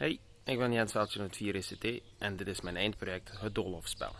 Hey, ik ben Jens Veldje van het 4ECT en dit is mijn eindproject Het Doolhofspel.